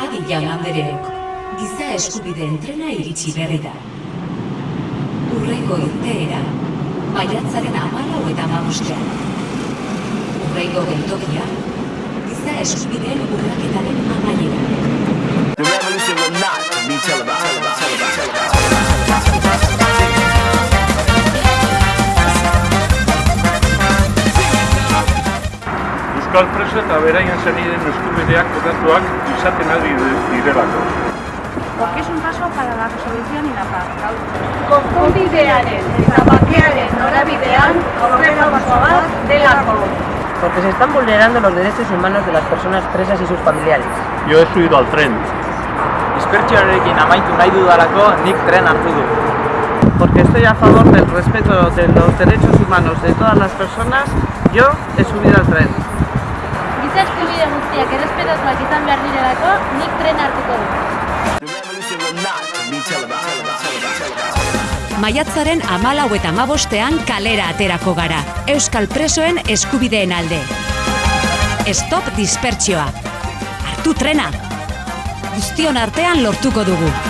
Adi jaun andereok, giza eskubideen trena iritsi berri da. Urrengo irteera, maiatzaren amalau eta amabostean. Urrengo geltokia, giza eskubideen urraketaren amaiera. Euskal preso eta beraien zeniden eskubideak kokatuak izaten ari direlako. porque es un paso para la resolución y la paz. konponbidearen eta bakearen norabidean aurrera paso bat delako. porque se están vulnerando los derechos humanos de las personas presas y sus familiares. Yo he subido al tren. Dispertsioarekin amaitu nahi dudalako nik tren hartu du. Porque estoy a favor del respeto de los derechos humanos de todas las personas, yo he subido al tren. Guztiak errespetatuak izan behar direlako nik tren hartuko dut. Maiatzaren amalau eta amabostean kalera aterako gara, Euskal presoen eskubideen alde. Stop dispertsioa. Hartu trena! Guztion artean lortuko dugu.